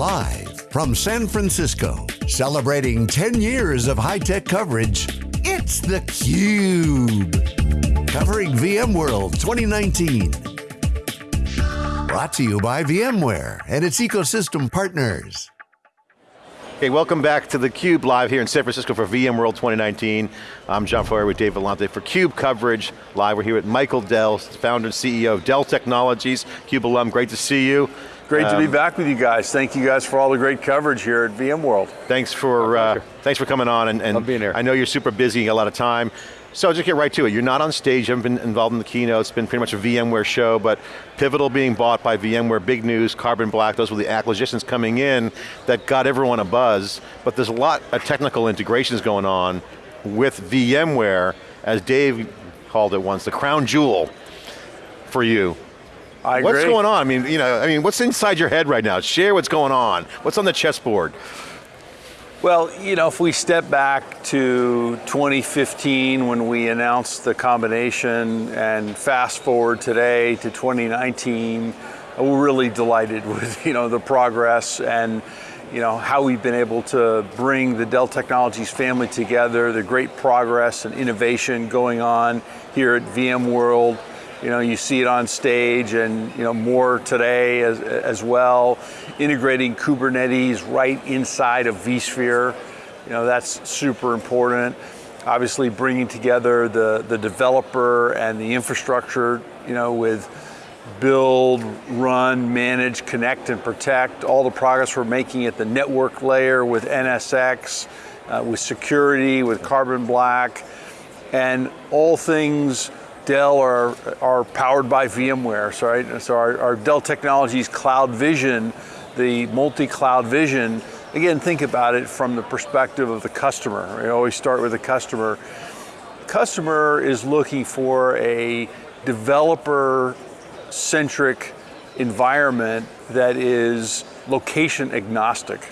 Live from San Francisco, celebrating 10 years of high-tech coverage, it's theCUBE. Covering VMworld 2019. Brought to you by VMware and its ecosystem partners. Okay, welcome back to theCUBE live here in San Francisco for VMworld 2019. I'm John Furrier with Dave Vellante for CUBE coverage live. We're here with Michael Dell, founder and CEO of Dell Technologies, CUBE alum, great to see you. Great um, to be um, back with you guys. Thank you guys for all the great coverage here at VMworld. Thanks for uh, thanks for coming on and, and Love being here. I know you're super busy, a lot of time. So just get right to it. You're not on stage, you haven't been involved in the keynote, it's been pretty much a VMware show, but Pivotal being bought by VMware, big news, Carbon Black, those were the acquisitions coming in that got everyone a buzz, but there's a lot of technical integrations going on with VMware, as Dave called it once, the crown jewel for you. I What's going on? I mean, you know, I mean, what's inside your head right now? Share what's going on. What's on the chessboard? Well, you know, if we step back to 2015 when we announced the combination and fast forward today to 2019, uh, we're really delighted with, you know, the progress and, you know, how we've been able to bring the Dell Technologies family together, the great progress and innovation going on here at VMworld, you know, you see it on stage and you know, more today as, as well. Integrating Kubernetes right inside of vSphere, you know, that's super important. Obviously bringing together the, the developer and the infrastructure, you know, with build, run, manage, connect, and protect. All the progress we're making at the network layer with NSX, uh, with security, with Carbon Black, and all things Dell are, are powered by VMware, so, right? so our, our Dell Technologies Cloud Vision, the multi-cloud vision, again, think about it from the perspective of the customer. We always start with the customer. Customer is looking for a developer-centric environment that is location agnostic,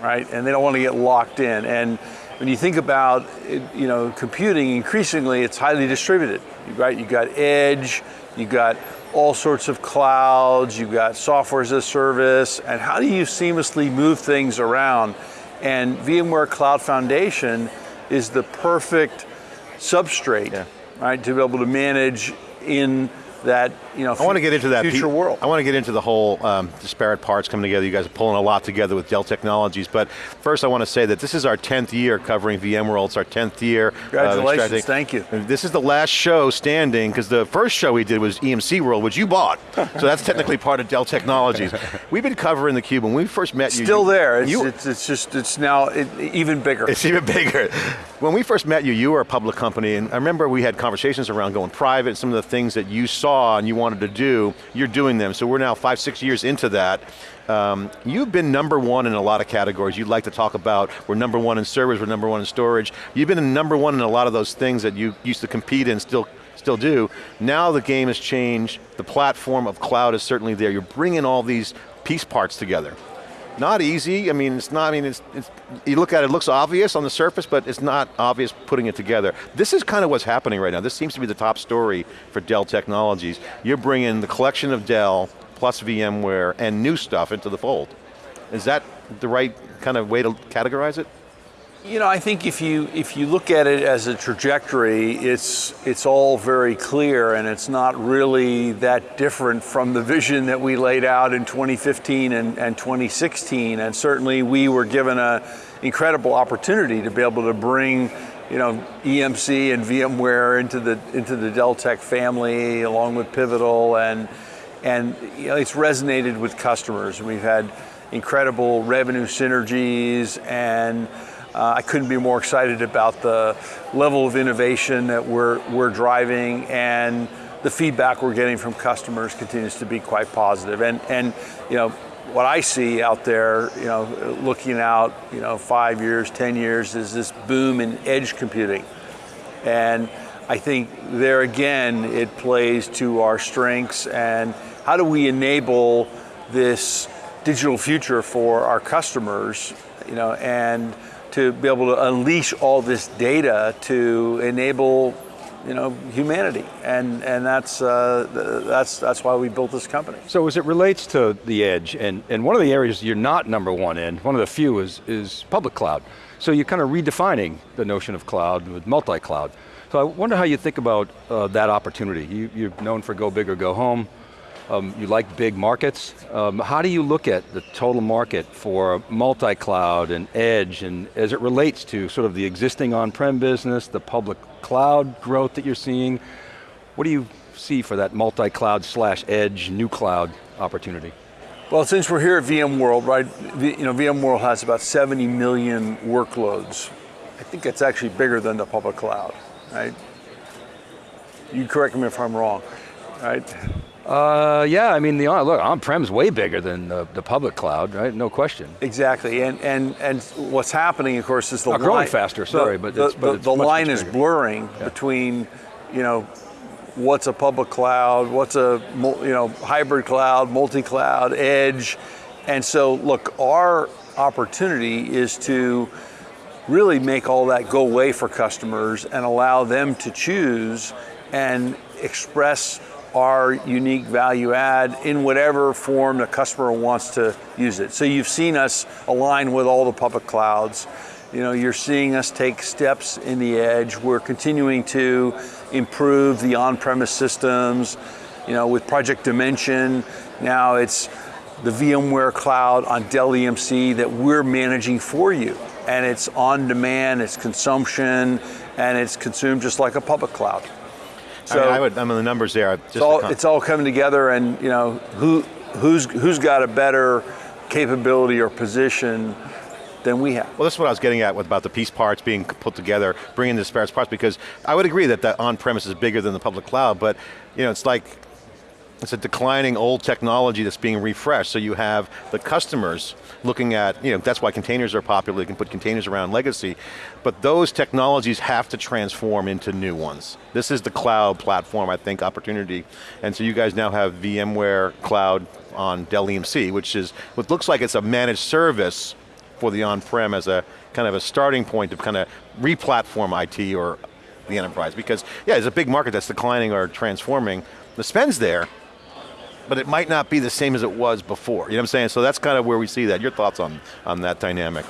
right? And they don't want to get locked in. And when you think about you know, computing, increasingly it's highly distributed, right? You got edge, you got all sorts of clouds, you got software as a service, and how do you seamlessly move things around? And VMware Cloud Foundation is the perfect substrate, yeah. right, to be able to manage in that you know, I want to get into that future world. I want to get into the whole um, disparate parts coming together. You guys are pulling a lot together with Dell Technologies, but first I want to say that this is our 10th year covering VMworld. It's our 10th year. Uh, Congratulations, uh, thank you. This is the last show standing, because the first show we did was EMC World, which you bought. so that's technically part of Dell Technologies. We've been covering the cube when we first met you. Still there, it's, you, it's, it's, just, it's now it, even bigger. It's even bigger. When we first met you, you were a public company, and I remember we had conversations around going private, some of the things that you saw and you wanted to do, you're doing them. So we're now five, six years into that. Um, you've been number one in a lot of categories you'd like to talk about. We're number one in servers, we're number one in storage. You've been number one in a lot of those things that you used to compete in, still still do. Now the game has changed, the platform of cloud is certainly there. You're bringing all these piece parts together. Not easy, I mean, it's not, I mean, it's, it's, you look at it, it looks obvious on the surface, but it's not obvious putting it together. This is kind of what's happening right now. This seems to be the top story for Dell Technologies. You're bringing the collection of Dell, plus VMware, and new stuff into the fold. Is that the right kind of way to categorize it? You know, I think if you if you look at it as a trajectory, it's it's all very clear and it's not really that different from the vision that we laid out in 2015 and, and 2016. And certainly we were given an incredible opportunity to be able to bring you know, EMC and VMware into the into the Dell Tech family along with Pivotal and and you know, it's resonated with customers. We've had incredible revenue synergies and uh, I couldn't be more excited about the level of innovation that we're, we're driving and the feedback we're getting from customers continues to be quite positive. And, and you know, what I see out there, you know, looking out, you know, five years, 10 years, is this boom in edge computing. And I think there again, it plays to our strengths and how do we enable this digital future for our customers, you know, and to be able to unleash all this data to enable you know, humanity, and and that's uh, that's that's why we built this company. So as it relates to the edge, and and one of the areas you're not number one in, one of the few is is public cloud. So you're kind of redefining the notion of cloud with multi-cloud. So I wonder how you think about uh, that opportunity. You, you're known for go big or go home. Um, you like big markets. Um, how do you look at the total market for multi-cloud and edge and as it relates to sort of the existing on-prem business, the public cloud growth that you're seeing? What do you see for that multi-cloud slash edge, new cloud opportunity? Well, since we're here at VMworld, right, you know, VMworld has about 70 million workloads. I think it's actually bigger than the public cloud, right? You correct me if I'm wrong, right? Uh, yeah, I mean, the look, on-prem's way bigger than the, the, public cloud, right? No question. Exactly, and and and what's happening, of course, is the Not line, growing faster. Sorry, the, but the, it's, but the, it's the line is blurring Yeah. between, you know, what's a public cloud, what's a you know hybrid cloud, multi-cloud, edge, and so look, our opportunity is to really make all that go away for customers and allow them to choose and express our unique value add in whatever form the customer wants to use it. So you've seen us align with all the public clouds. You know, you're seeing us take steps in the edge. We're continuing to improve the on-premise systems. You know, with Project Dimension, now it's the VMware cloud on Dell EMC that we're managing for you. And it's on demand, it's consumption, and it's consumed just like a public cloud. I, mean, I would, I mean, the numbers there. Just it's all, it's all coming together and you know, who, who's, who's got a better capability or position than we have. Well, that's what I was getting at with about the piece parts being put together, bringing the disparate parts, because I would agree that the on-premise is bigger than the public cloud, but you know, it's like, it's a declining old technology that's being refreshed, so you have the customers looking at, you know, that's why containers are popular, you can put containers around legacy, but those technologies have to transform into new ones. This is the cloud platform, I think, opportunity, and so you guys now have VMware Cloud on Dell EMC, which is, what looks like it's a managed service for the on-prem as a kind of a starting point to kind of re-platform IT or the enterprise, because yeah, it's a big market that's declining or transforming. The spend's there, but it might not be the same as it was before. You know what I'm saying? So that's kind of where we see that. Your thoughts on, on that dynamic?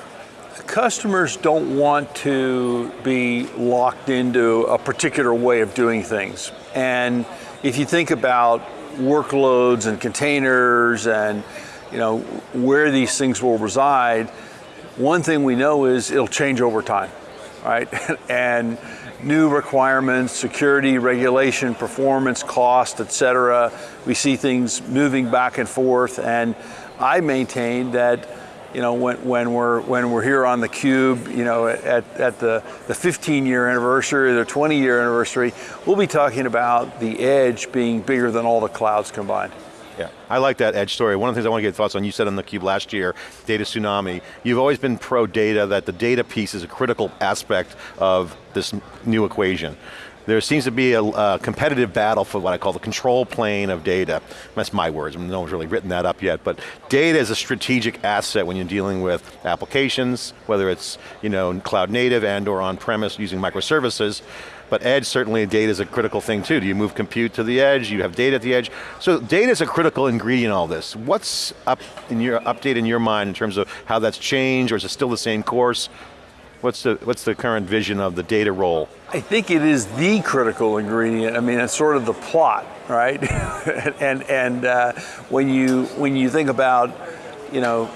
Customers don't want to be locked into a particular way of doing things. And if you think about workloads and containers and you know where these things will reside, one thing we know is it'll change over time, right? and new requirements, security, regulation, performance, cost, et cetera. We see things moving back and forth and I maintain that you know, when, when we're when we're here on the cube, you know, at, at the, the 15 year anniversary, or the 20 year anniversary, we'll be talking about the edge being bigger than all the clouds combined. Yeah, I like that edge story. One of the things I want to get your thoughts on, you said on the cube last year, data tsunami. You've always been pro data, that the data piece is a critical aspect of this new equation. There seems to be a, a competitive battle for what I call the control plane of data. That's my words, no one's really written that up yet, but data is a strategic asset when you're dealing with applications, whether it's you know, cloud native and or on-premise using microservices, but edge, certainly data is a critical thing too. Do you move compute to the edge? You have data at the edge. So data is a critical ingredient in all this. What's up in your update in your mind in terms of how that's changed, or is it still the same course? What's the, what's the current vision of the data role? I think it is the critical ingredient. I mean, it's sort of the plot, right? and and uh, when you when you think about, you know,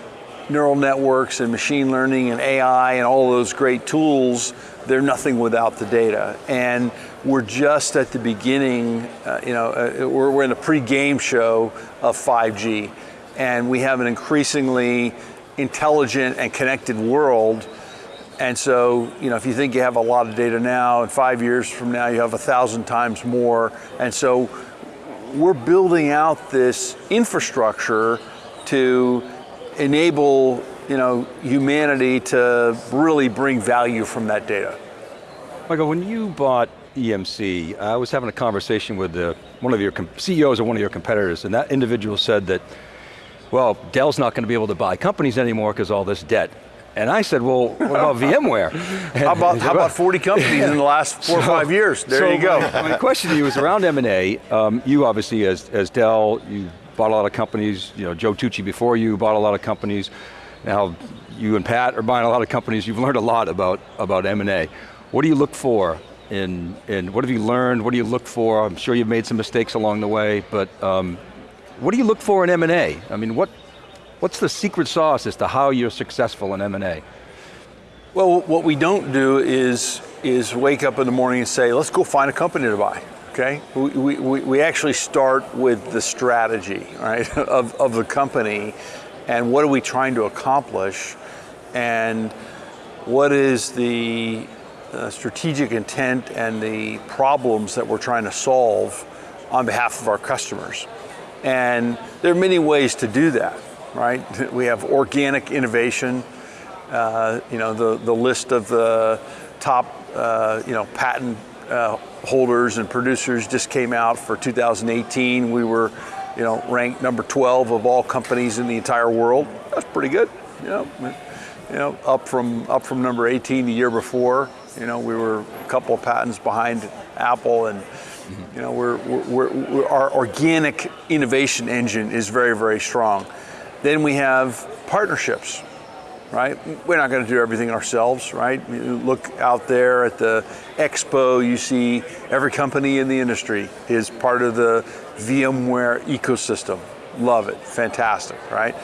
neural networks and machine learning and AI and all those great tools, they're nothing without the data. And we're just at the beginning. Uh, you know, uh, we're, we're in a pre-game show of 5G, and we have an increasingly intelligent and connected world. And so, you know, if you think you have a lot of data now, and five years from now you have a thousand times more. And so we're building out this infrastructure to enable, you know, humanity to really bring value from that data. Michael, when you bought EMC, I was having a conversation with the, one of your CEOs of one of your competitors, and that individual said that, well, Dell's not going to be able to buy companies anymore because all this debt. And I said, well, what about VMware? How about, how about 40 companies in the last four or five years? There so you go. My, my question to you is around M&A. Um, you obviously, as, as Dell, you bought a lot of companies. You know, Joe Tucci before you bought a lot of companies. Now, you and Pat are buying a lot of companies. You've learned a lot about, about M&A. What do you look for in, in, what have you learned? What do you look for? I'm sure you've made some mistakes along the way, but um, what do you look for in M&A? I mean, what, what's the secret sauce as to how you're successful in M&A? Well, what we don't do is is wake up in the morning and say, let's go find a company to buy. Okay, we, we, we actually start with the strategy, right, of, of the company, and what are we trying to accomplish, and what is the uh, strategic intent and the problems that we're trying to solve on behalf of our customers. And there are many ways to do that, right? We have organic innovation, uh, you know, the, the list of the top, uh, you know, patent uh, holders and producers just came out for 2018. We were, you know, ranked number 12 of all companies in the entire world. That's pretty good, you know. You know, up from up from number 18 the year before. You know, we were a couple of patents behind Apple, and you know, we're, we're, we're, our organic innovation engine is very, very strong. Then we have partnerships, right? We're not going to do everything ourselves, right? You look out there at the expo, you see every company in the industry is part of the VMware ecosystem. Love it, fantastic, right?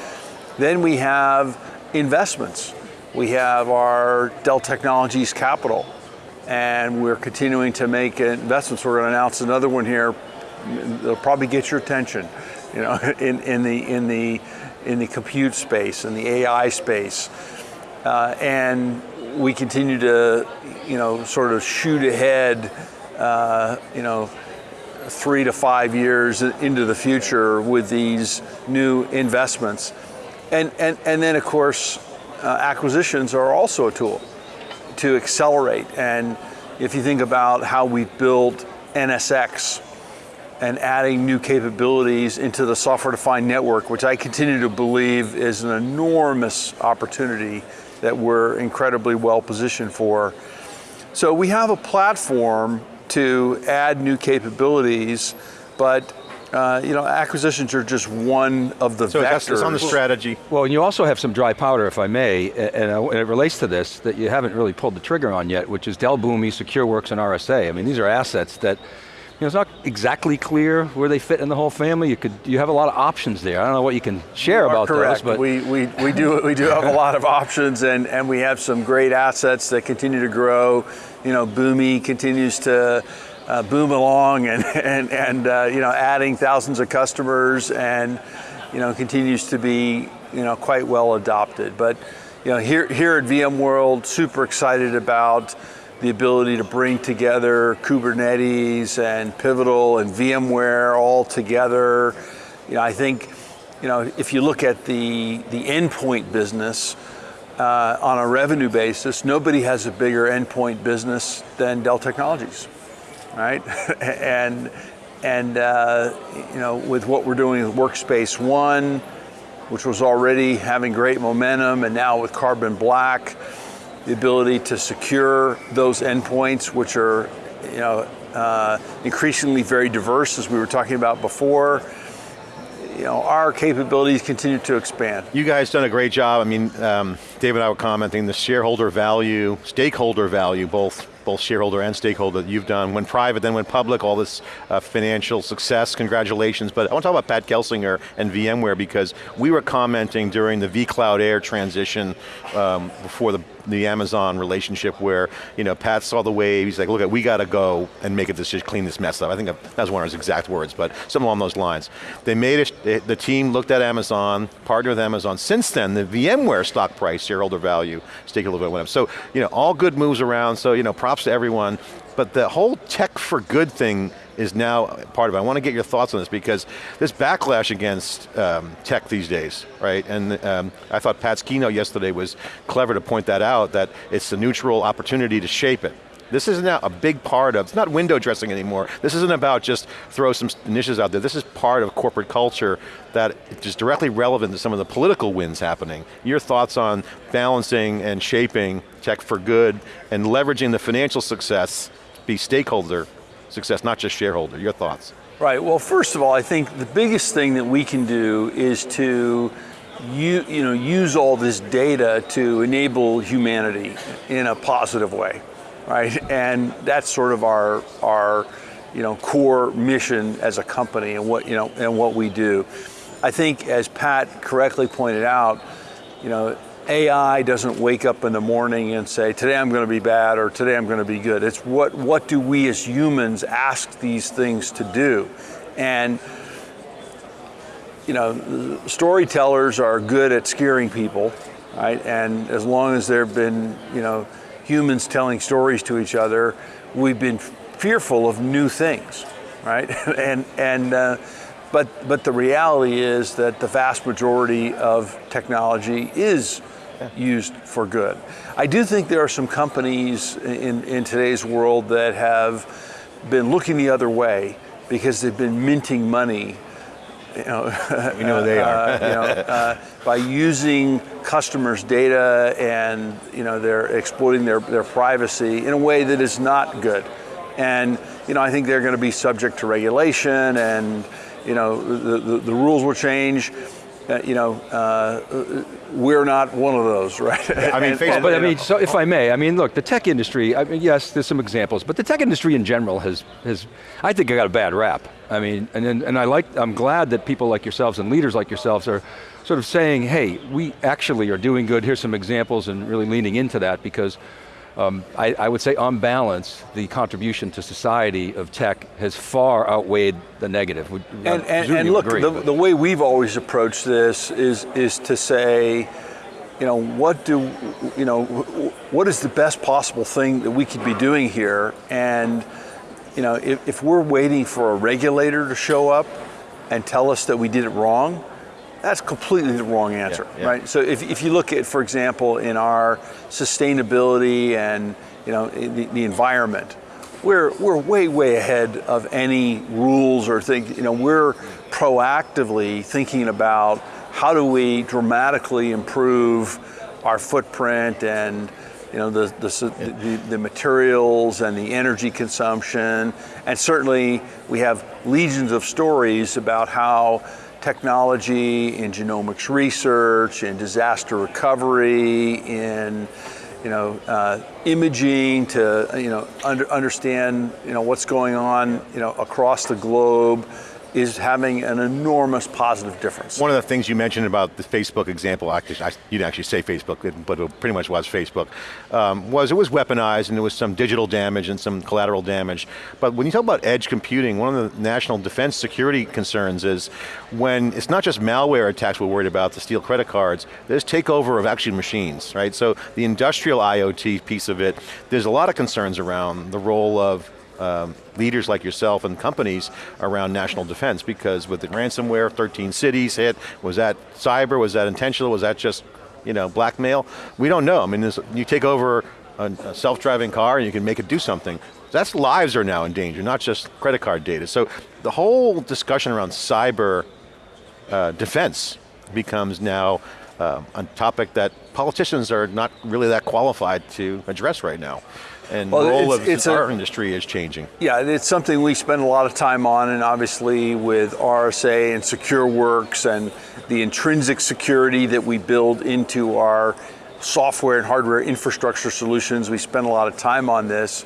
Then we have investments. We have our Dell Technologies Capital, and we're continuing to make investments. We're going to announce another one here. They'll probably get your attention, you know, in, in the in the in the compute space and the AI space, uh, and we continue to, you know, sort of shoot ahead, uh, you know, three to five years into the future with these new investments, and and and then of course, uh, acquisitions are also a tool to accelerate. And if you think about how we built NSX and adding new capabilities into the software-defined network, which I continue to believe is an enormous opportunity that we're incredibly well positioned for. So we have a platform to add new capabilities, but uh, you know, acquisitions are just one of the So vectors. that's, it's on the strategy. Well, and you also have some dry powder, if I may, and, uh, and it relates to this that you haven't really pulled the trigger on yet, which is Dell Boomi, SecureWorks, and RSA. I mean, these are assets that, you know, it's not exactly clear where they fit in the whole family. You could, you have a lot of options there. I don't know what you can share You about correct. those, but we, we, we do we do have a lot of options and, and we have some great assets that continue to grow. You know, Boomi continues to uh, boom along and and, and uh, you know adding thousands of customers and you know continues to be you know quite well adopted. But you know here here at VMworld, super excited about the ability to bring together Kubernetes and Pivotal and VMware all together. You know, I think, you know, if you look at the the endpoint business uh, on a revenue basis, nobody has a bigger endpoint business than Dell Technologies, right? and and uh, you know, with what we're doing with Workspace ONE, which was already having great momentum, and now with Carbon Black, the ability to secure those endpoints, which are, you know, uh, increasingly very diverse, as we were talking about before. You know, our capabilities continue to expand. You guys done a great job. I mean, um, David and I were commenting the shareholder value, stakeholder value, both both shareholder and stakeholder that you've done. Went private, then went public, all this uh, financial success, congratulations. But I want to talk about Pat Gelsinger and VMware because we were commenting during the vCloud Air transition um, before the the Amazon relationship where, you know, Pat saw the wave, he's like, look, we got to go and make a decision, clean this mess up. I think that was one of his exact words, but something along those lines. They made it, the team looked at Amazon, partnered with Amazon. Since then, the VMware stock price, shareholder value, stakeholder value went up. So, you know, all good moves around, so, you know, props to everyone. But the whole tech for good thing is now part of it. I want to get your thoughts on this because this backlash against um, tech these days, right? And um, I thought Pat's keynote yesterday was clever to point that out, that it's a neutral opportunity to shape it. This is now a big part of, it's not window dressing anymore. This isn't about just throw some initiatives out there. This is part of corporate culture that is directly relevant to some of the political wins happening. Your thoughts on balancing and shaping tech for good and leveraging the financial success, be stakeholder success, not just shareholder, your thoughts? Right, well first of all, I think the biggest thing that we can do is to you, you know, use all this data to enable humanity in a positive way right? And that's sort of our our you know core mission as a company and what you know and what we do. I think as Pat correctly pointed out, you know, AI doesn't wake up in the morning and say, today I'm going to be bad or today I'm going to be good. It's what, what do we as humans ask these things to do? And, you know, storytellers are good at scaring people, right? And as long as there have been, you know, humans telling stories to each other, we've been fearful of new things, right? and and uh, but but the reality is that the vast majority of technology is used for good. I do think there are some companies in, in today's world that have been looking the other way because they've been minting money you know, we know they are. uh, you know, uh, by using customers' data and you know they're exploiting their, their privacy in a way that is not good. And you know, I think they're going to be subject to regulation, and you know, the, the, the rules will change. Uh, you know, uh, we're not one of those, right? I mean, and, Facebook, but I mean, so if I may, I mean, look, the tech industry, I mean, yes, there's some examples, but the tech industry in general has, has I think I got a bad rap. I mean, and, and I like, I'm glad that people like yourselves and leaders like yourselves are sort of saying, hey, we actually are doing good, here's some examples and really leaning into that because um, I, I, would say on balance, the contribution to society of tech has far outweighed the negative. And, and, and look, agree, the, the, way we've always approached this is, is to say, you know, what do, you know, what is the best possible thing that we could be doing here? And, you know, if, if we're waiting for a regulator to show up and tell us that we did it wrong, that's completely the wrong answer, yeah, yeah. right? So if, if you look at, for example, in our sustainability and you know the, the environment, we're we're way way ahead of any rules or think. You know, we're proactively thinking about how do we dramatically improve our footprint and you know the the, the, the materials and the energy consumption, and certainly we have legions of stories about how technology, in genomics research, in disaster recovery, in you know, uh, imaging to you know under, understand you know what's going on you know across the globe is having an enormous positive difference. One of the things you mentioned about the Facebook example, you didn't actually say Facebook, but it pretty much was Facebook, um, was it was weaponized and there was some digital damage and some collateral damage. But when you talk about edge computing, one of the national defense security concerns is when it's not just malware attacks we're worried about to steal credit cards, there's takeover of actually machines, right? So the industrial IoT piece of it, there's a lot of concerns around the role of um, leaders like yourself and companies around national defense because with the ransomware, 13 cities hit, was that cyber, was that intentional, was that just you know, blackmail? We don't know, I mean, you take over a, a self-driving car and you can make it do something. That's lives are now in danger, not just credit card data. So the whole discussion around cyber uh, defense becomes now uh, a topic that politicians are not really that qualified to address right now and well, role it's, of it's our a, industry is changing. Yeah, it's something we spend a lot of time on, and obviously with RSA and SecureWorks and the intrinsic security that we build into our software and hardware infrastructure solutions, we spend a lot of time on this.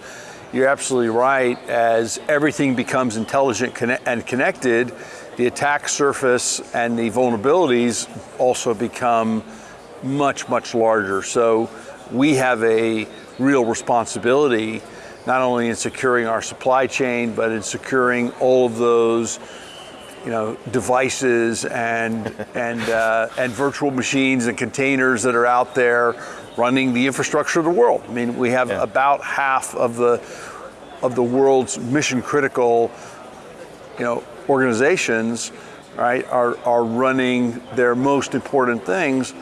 You're absolutely right, as everything becomes intelligent and connected, the attack surface and the vulnerabilities also become much, much larger. So we have a real responsibility, not only in securing our supply chain, but in securing all of those you know, devices and, and, uh, and virtual machines and containers that are out there running the infrastructure of the world. I mean, we have yeah. about half of the, of the world's mission critical you know, organizations right, are, are running their most important things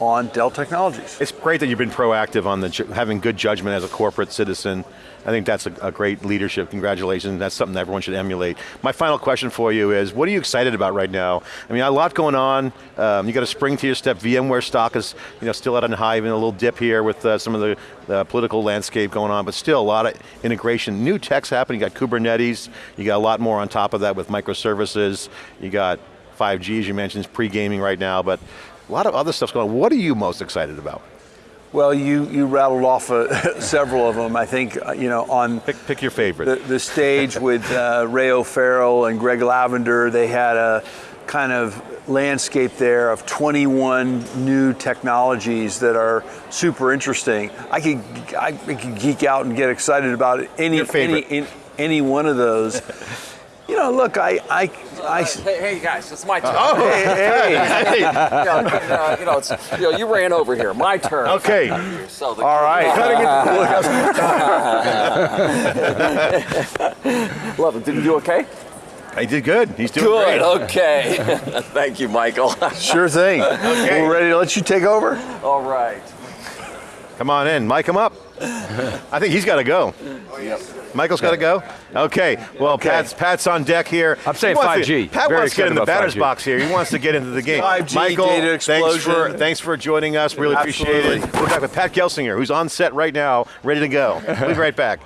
on Dell Technologies. It's great that you've been proactive on the having good judgment as a corporate citizen. I think that's a, a great leadership. Congratulations. That's something that everyone should emulate. My final question for you is, what are you excited about right now? I mean, a lot going on. Um, you got a spring to your step. VMware stock is, you know, still at a high, even a little dip here with uh, some of the, the political landscape going on, but still a lot of integration. New tech's happening. You got Kubernetes. You got a lot more on top of that with microservices. You got 5G, as you mentioned, pre-gaming right now, but a lot of other stuff's going on. What are you most excited about? Well, you, you rattled off uh, several of them. I think, uh, you know, on Pick, pick your favorite. the, the stage with uh, Ray O'Farrell and Greg Lavender, they had a kind of landscape there of 21 new technologies that are super interesting. I could, I could geek out and get excited about any, favorite. any, any one of those. You know, look, I, I, I, Hey, hey guys, it's my turn. Oh, hey, hey, You know, uh, you know, it's, you know, you ran over here. My turn. Okay. So the, all right. Love it. Did you do okay? I did good. He's doing Good. great. Okay. Thank you, Michael. Sure thing. okay. We're ready to let you take over? All right. Come on in, mic him up. I think he's got to go. Michael's got to go? Okay, well, Pat's, Pat's on deck here. I'm saying He wants to- 5G. Pat Very wants to get in the batter's 5G. box here. He wants to get into the game. 5G, Michael, data thanks for, thanks for joining us. Really appreciate it. We're back with Pat Gelsinger, who's on set right now, ready to go. We'll be right back.